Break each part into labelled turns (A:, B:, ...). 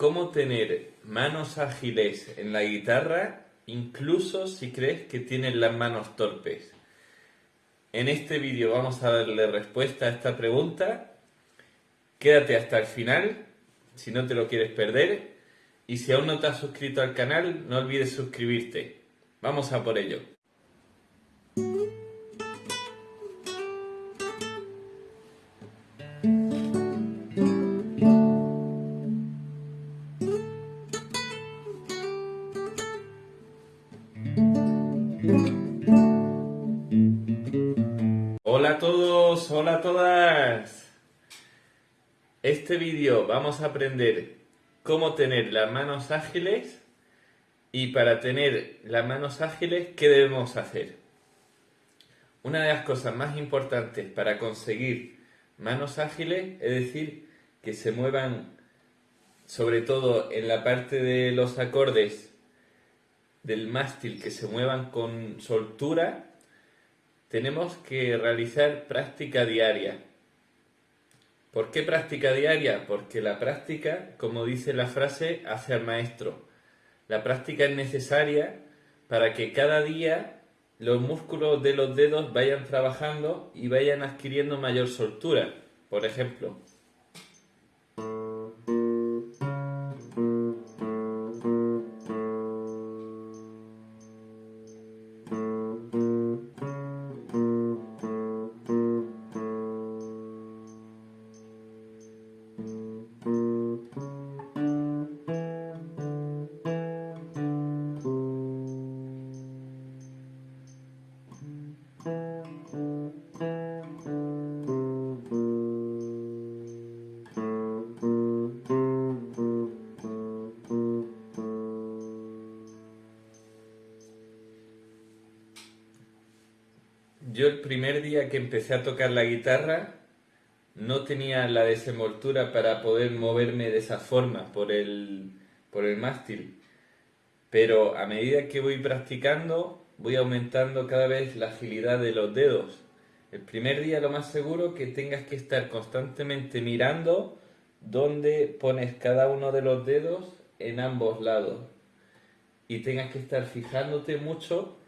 A: cómo tener manos ágiles en la guitarra incluso si crees que tienes las manos torpes. En este vídeo vamos a darle respuesta a esta pregunta. Quédate hasta el final si no te lo quieres perder. Y si aún no te has suscrito al canal, no olvides suscribirte. Vamos a por ello. Hola a todos, hola a todas. Este vídeo vamos a aprender cómo tener las manos ágiles y para tener las manos ágiles, ¿qué debemos hacer? Una de las cosas más importantes para conseguir manos ágiles es decir, que se muevan sobre todo en la parte de los acordes del mástil que se muevan con soltura, tenemos que realizar práctica diaria. ¿Por qué práctica diaria? Porque la práctica, como dice la frase, hace al maestro. La práctica es necesaria para que cada día los músculos de los dedos vayan trabajando y vayan adquiriendo mayor soltura. Por ejemplo, Yo el primer día que empecé a tocar la guitarra no tenía la desenvoltura para poder moverme de esa forma por el, por el mástil. Pero a medida que voy practicando, voy aumentando cada vez la agilidad de los dedos. El primer día lo más seguro que tengas que estar constantemente mirando dónde pones cada uno de los dedos en ambos lados. Y tengas que estar fijándote mucho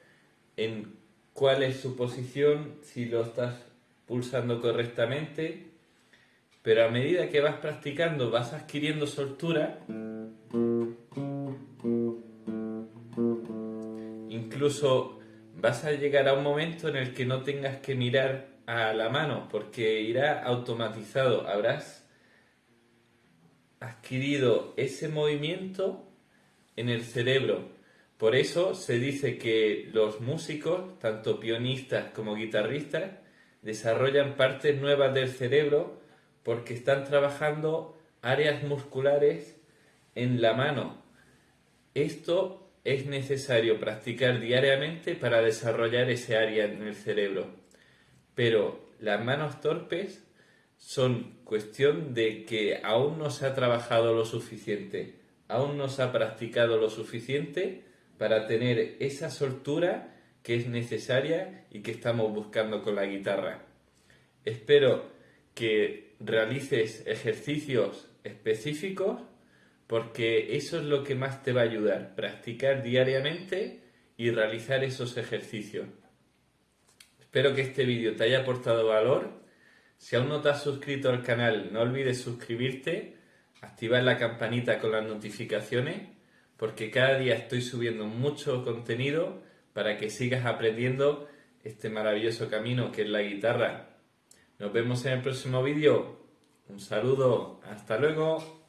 A: en cuál es su posición, si lo estás pulsando correctamente, pero a medida que vas practicando vas adquiriendo soltura, incluso vas a llegar a un momento en el que no tengas que mirar a la mano porque irá automatizado, habrás adquirido ese movimiento en el cerebro. Por eso se dice que los músicos, tanto pianistas como guitarristas, desarrollan partes nuevas del cerebro porque están trabajando áreas musculares en la mano. Esto es necesario practicar diariamente para desarrollar ese área en el cerebro. Pero las manos torpes son cuestión de que aún no se ha trabajado lo suficiente, aún no se ha practicado lo suficiente para tener esa soltura que es necesaria y que estamos buscando con la guitarra. Espero que realices ejercicios específicos porque eso es lo que más te va a ayudar, practicar diariamente y realizar esos ejercicios. Espero que este vídeo te haya aportado valor. Si aún no te has suscrito al canal, no olvides suscribirte, activar la campanita con las notificaciones porque cada día estoy subiendo mucho contenido para que sigas aprendiendo este maravilloso camino que es la guitarra. Nos vemos en el próximo vídeo. Un saludo, hasta luego.